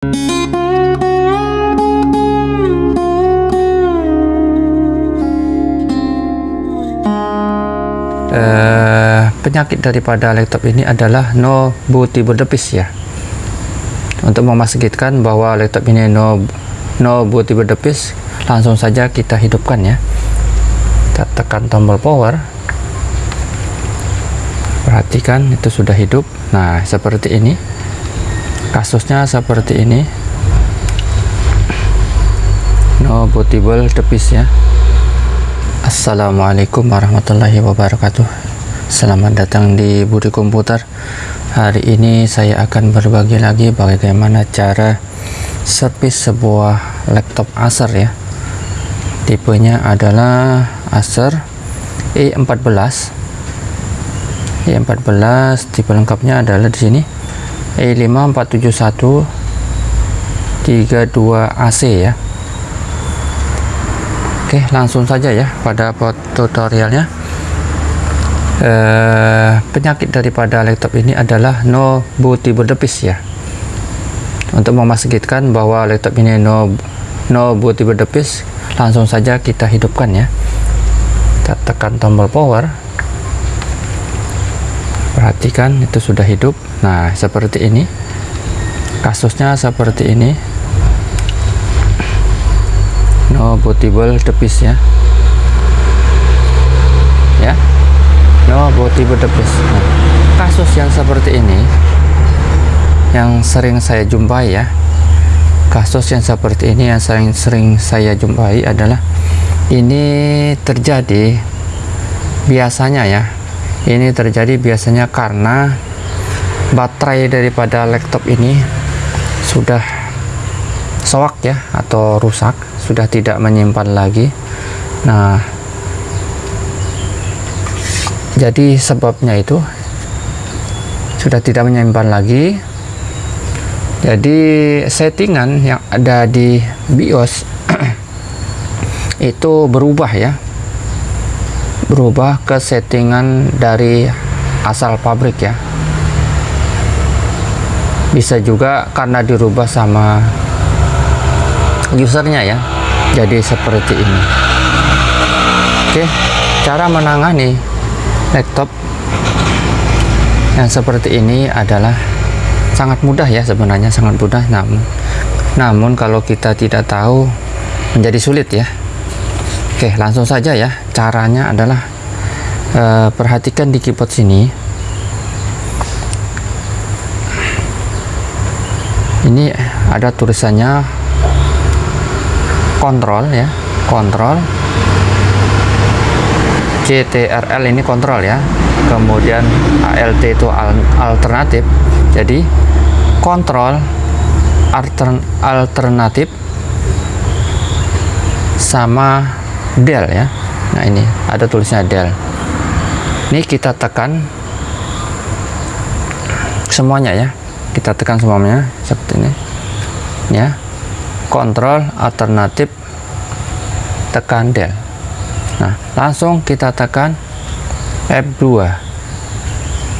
Uh, penyakit daripada laptop ini adalah no device ya. Untuk memastikan bahwa laptop ini no no device langsung saja kita hidupkan ya. Kita tekan tombol power. Perhatikan itu sudah hidup. Nah seperti ini kasusnya seperti ini. No bootable device ya. Assalamualaikum warahmatullahi wabarakatuh. Selamat datang di Budi Komputer. Hari ini saya akan berbagi lagi bagaimana cara servis sebuah laptop Acer ya. Tipenya adalah Acer E14 E14 tipe lengkapnya adalah di sini E5471 32AC ya. Oke langsung saja ya pada tutorialnya. Eh, penyakit daripada laptop ini adalah no bootable device ya. Untuk memastikan bahwa laptop ini no no bootable device langsung saja kita hidupkan ya. Kita tekan tombol power perhatikan itu sudah hidup. Nah seperti ini. Kasusnya seperti ini. No bootable device ya. Ya. No bootable device nah, kasus yang seperti ini yang sering saya jumpai ya. Kasus yang seperti ini yang sering-sering saya jumpai adalah ini terjadi biasanya ya ini terjadi biasanya karena baterai daripada laptop ini sudah soak ya atau rusak sudah tidak menyimpan lagi. Nah jadi sebabnya itu sudah tidak menyimpan lagi. Jadi settingan yang ada di BIOS itu berubah ya berubah ke settingan dari asal pabrik ya. Bisa juga karena dirubah sama usernya ya jadi seperti ini. Oke cara menangani laptop yang seperti ini adalah sangat mudah ya sebenarnya sangat mudah namun namun kalau kita tidak tahu menjadi sulit ya. Oke langsung saja ya caranya adalah eh, perhatikan di keyboard sini. Ini ada tulisannya kontrol ya kontrol CTRL ini kontrol ya. Kemudian ALT itu alternatif. Jadi kontrol altern, alternatif sama del ya nah ini ada tulisnya del. Ini kita tekan semuanya ya. Kita tekan semuanya seperti ini. Ya. Kontrol alternatif tekan del. Nah langsung kita tekan F2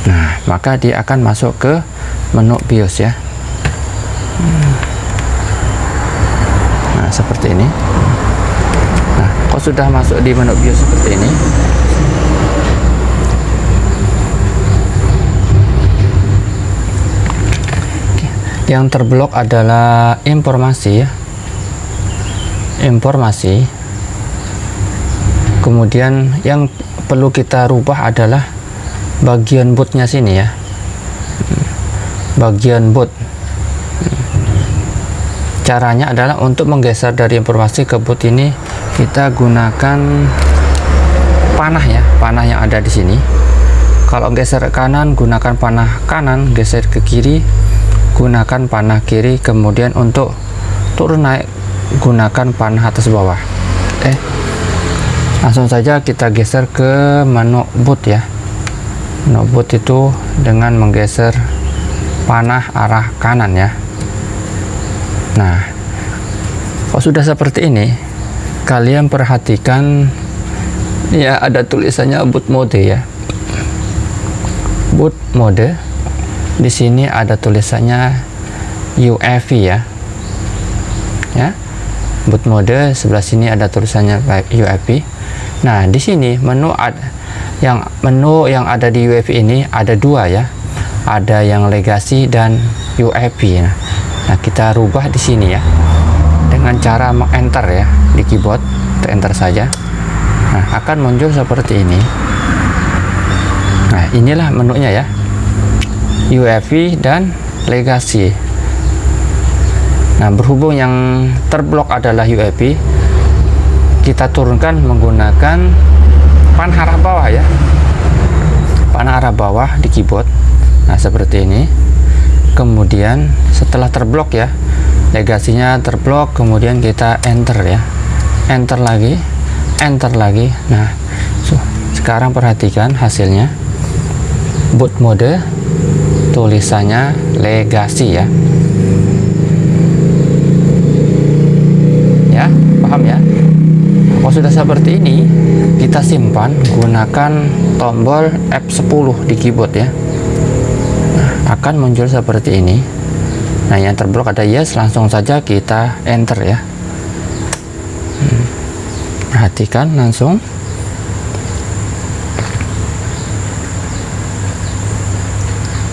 nah maka dia akan masuk ke menu BIOS ya. Nah seperti ini sudah masuk di menu BIOS seperti ini yang terblok adalah informasi ya. Informasi. Kemudian yang perlu kita rubah adalah bagian bootnya sini ya. Bagian boot caranya adalah untuk menggeser dari informasi ke boot ini kita gunakan panah ya panah yang ada di sini. Kalau geser ke kanan gunakan panah kanan geser ke kiri gunakan panah kiri. Kemudian untuk turun naik gunakan panah atas bawah. Eh langsung saja kita geser ke menu boot ya. Menu boot itu dengan menggeser panah arah kanan ya. Nah kalau sudah seperti ini kalian perhatikan ya ada tulisannya boot mode ya. Boot mode di sini ada tulisannya UEFI ya. Ya boot mode sebelah sini ada tulisannya UEFI nah di sini menu ada yang menu yang ada di UEFI ini ada dua ya. Ada yang legacy dan UEFI nah, nah kita rubah di sini ya dengan cara meng-enter ya di keyboard enter saja. Nah akan muncul seperti ini. Nah inilah menunya ya. UEFI dan legacy. Nah berhubung yang terblok adalah UEFI kita turunkan menggunakan panah arah bawah ya. Panah arah bawah di keyboard. Nah seperti ini. Kemudian setelah terblok ya legasinya terblok kemudian kita enter ya. Enter lagi enter lagi. Nah so, sekarang perhatikan hasilnya. Boot mode tulisannya legasi ya. Ya paham ya? Kalau sudah seperti ini kita simpan gunakan tombol F10 di keyboard ya. Nah, akan muncul seperti ini nah yang terblok ada yes langsung saja kita enter ya. Hmm. perhatikan langsung.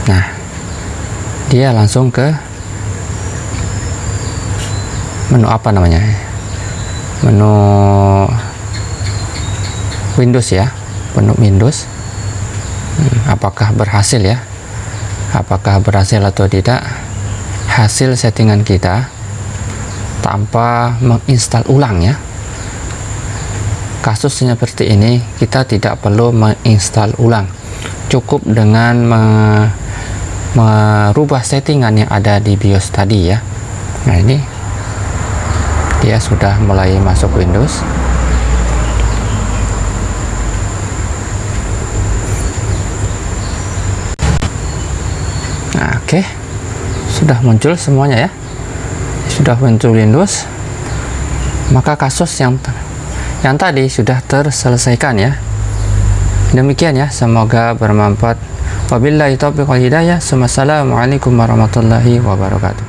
Nah dia langsung ke menu apa namanya? Menu Windows ya menu Windows. Hmm, apakah berhasil ya? Apakah berhasil atau tidak hasil settingan kita tanpa menginstal ulang ya. Kasusnya seperti ini kita tidak perlu menginstal ulang. Cukup dengan me merubah settingan yang ada di BIOS tadi ya. Nah ini dia sudah mulai masuk Windows. Nah oke. okay sudah muncul semuanya ya. Sudah muncul Windows maka kasus yang yang tadi sudah terselesaikan ya. Demikian ya semoga bermanfaat. Wabillahi taufiq wal hidayah. Wassalamualaikum warahmatullahi wabarakatuh